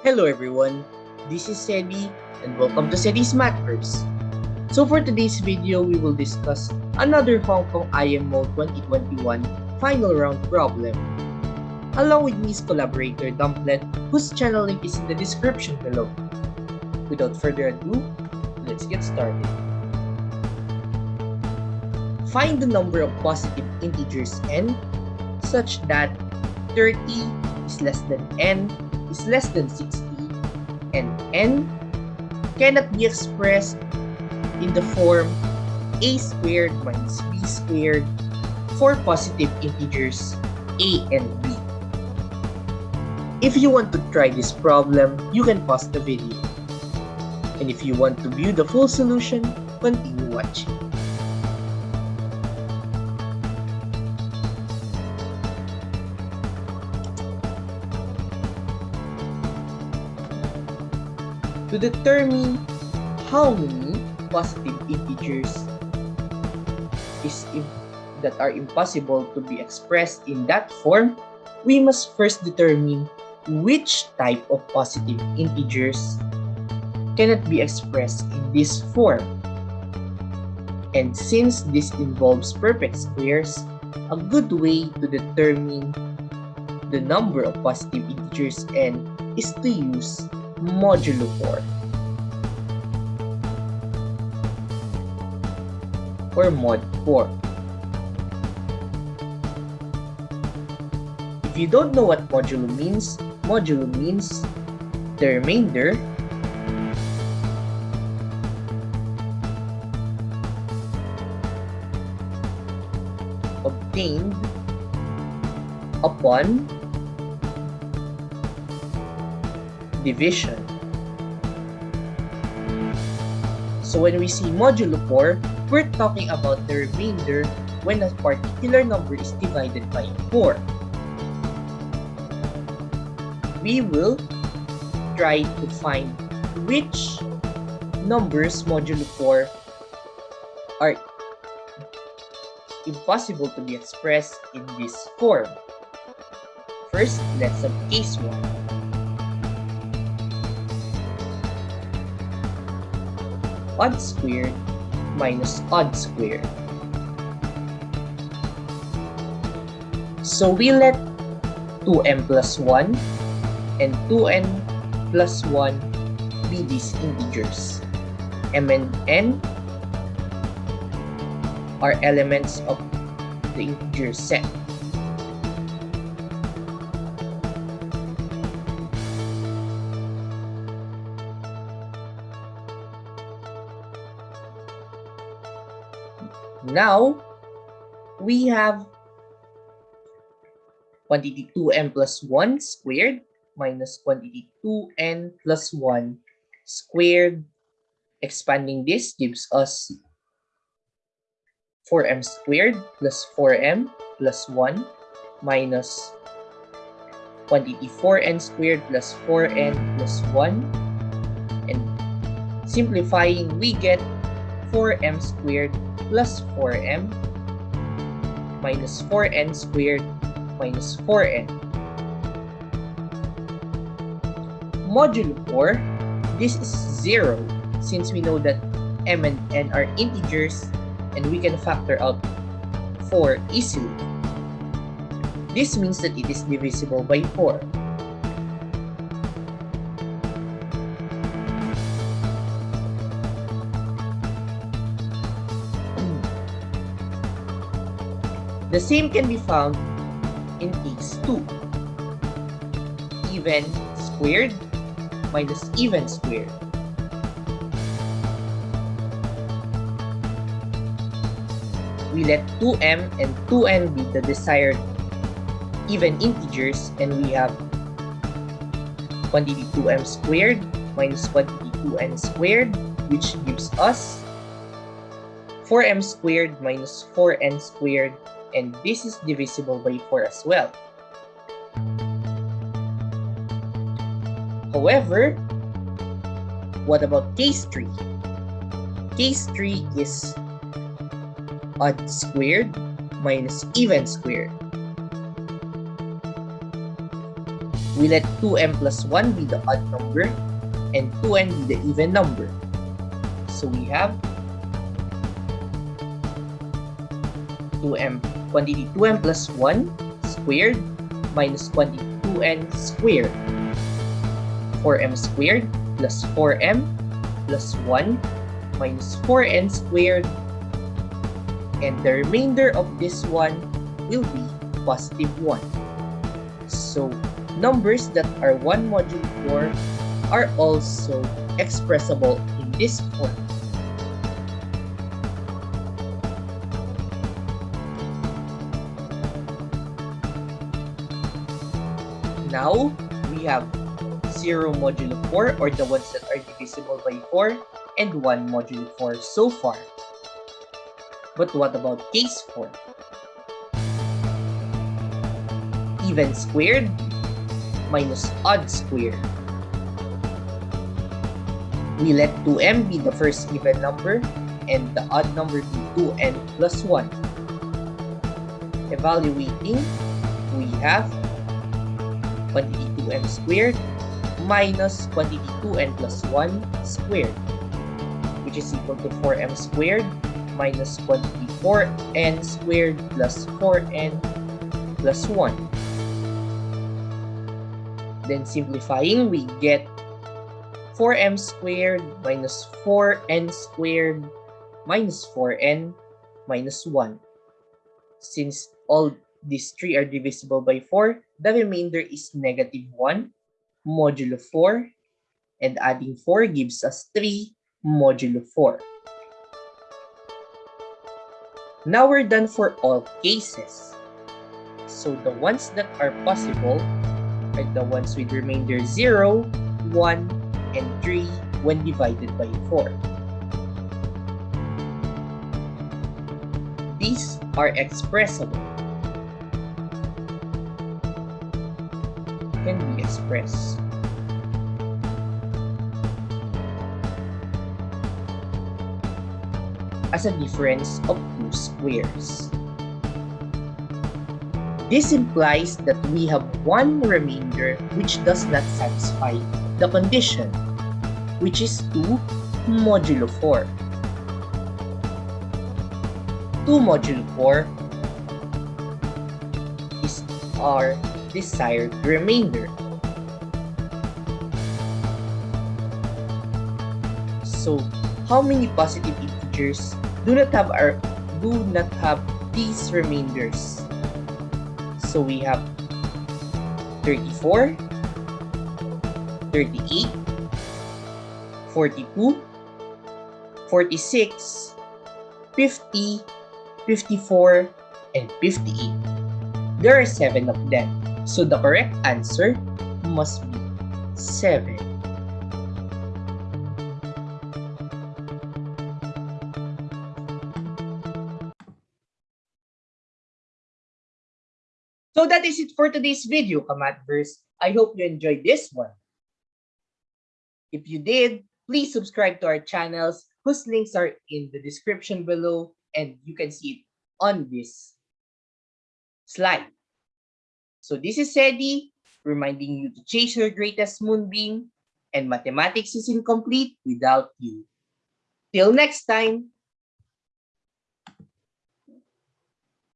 Hello everyone, this is Sedi and welcome to Sedi's Matters. So for today's video, we will discuss another Hong Kong IMO 2021 final round problem. Along with me collaborator Dumplet, whose channel link is in the description below. Without further ado, let's get started. Find the number of positive integers n such that 30 is less than n is less than 60 and n cannot be expressed in the form a squared minus b squared for positive integers a and b. If you want to try this problem, you can pause the video. And if you want to view the full solution, continue watching. To determine how many positive integers is that are impossible to be expressed in that form, we must first determine which type of positive integers cannot be expressed in this form. And since this involves perfect squares, a good way to determine the number of positive integers n is to use modulo 4 or mod 4. If you don't know what modulo means, modulo means the remainder obtained upon division. So when we see modulo 4, we're talking about the remainder when a particular number is divided by 4. We will try to find which numbers modulo 4 are impossible to be expressed in this form. First, let's have case 1. Odd squared minus odd squared. So we let 2m plus 1 and 2n plus 1 be these integers. m and n are elements of the integer set. Now, we have quantity 2n plus 1 squared minus quantity 2n plus 1 squared. Expanding this gives us 4m squared plus 4m plus 1 minus quantity 4n squared plus 4n plus 1. And simplifying, we get 4m squared plus 4m minus 4n squared minus 4n. Modulo 4, this is 0 since we know that m and n are integers and we can factor out 4 easily. This means that it is divisible by 4. The same can be found in case 2. Even squared minus even squared. We let 2m and 2n be the desired even integers and we have quantity 2m squared minus quantity 2n squared which gives us 4m squared minus 4n squared and this is divisible by 4 as well. However, what about case 3? Case 3 is odd squared minus even squared. we let 2m plus 1 be the odd number and 2n be the even number. So we have 2m, quantity 2m plus 1 squared minus quantity 2n squared. 4m squared plus 4m plus 1 minus 4n squared and the remainder of this one will be positive 1. So numbers that are 1 modulo 4 are also expressible in this form. Now, we have 0 modulo 4 or the ones that are divisible by 4 and 1 modulo 4 so far. But what about case 4? Even squared minus odd squared. We let 2m be the first even number and the odd number be 2n plus 1. Evaluating, we have quantity 2m squared minus quantity 2n plus 1 squared which is equal to 4m squared minus quantity 4n squared plus 4n plus 1. Then simplifying, we get 4m squared minus 4n squared minus 4n minus 1. Since all these three are divisible by 4, the remainder is negative 1 modulo 4 and adding 4 gives us 3 modulo 4. Now we're done for all cases. So the ones that are possible are the ones with remainder 0, 1, and 3 when divided by 4. These are expressible. Can be expressed. as a difference of two squares. This implies that we have one remainder which does not satisfy the condition, which is 2 modulo 4. 2 modulo 4 is our desired remainder. So, how many positive integers do not have our do not have these remainders. So we have 34, 38, 42, 46, 50, 54, and 58. There are 7 of them. So the correct answer must be 7. So that is it for today's video, Kamatverse. I hope you enjoyed this one. If you did, please subscribe to our channels whose links are in the description below and you can see it on this slide. So this is Sedi reminding you to chase your greatest moonbeam and mathematics is incomplete without you. Till next time!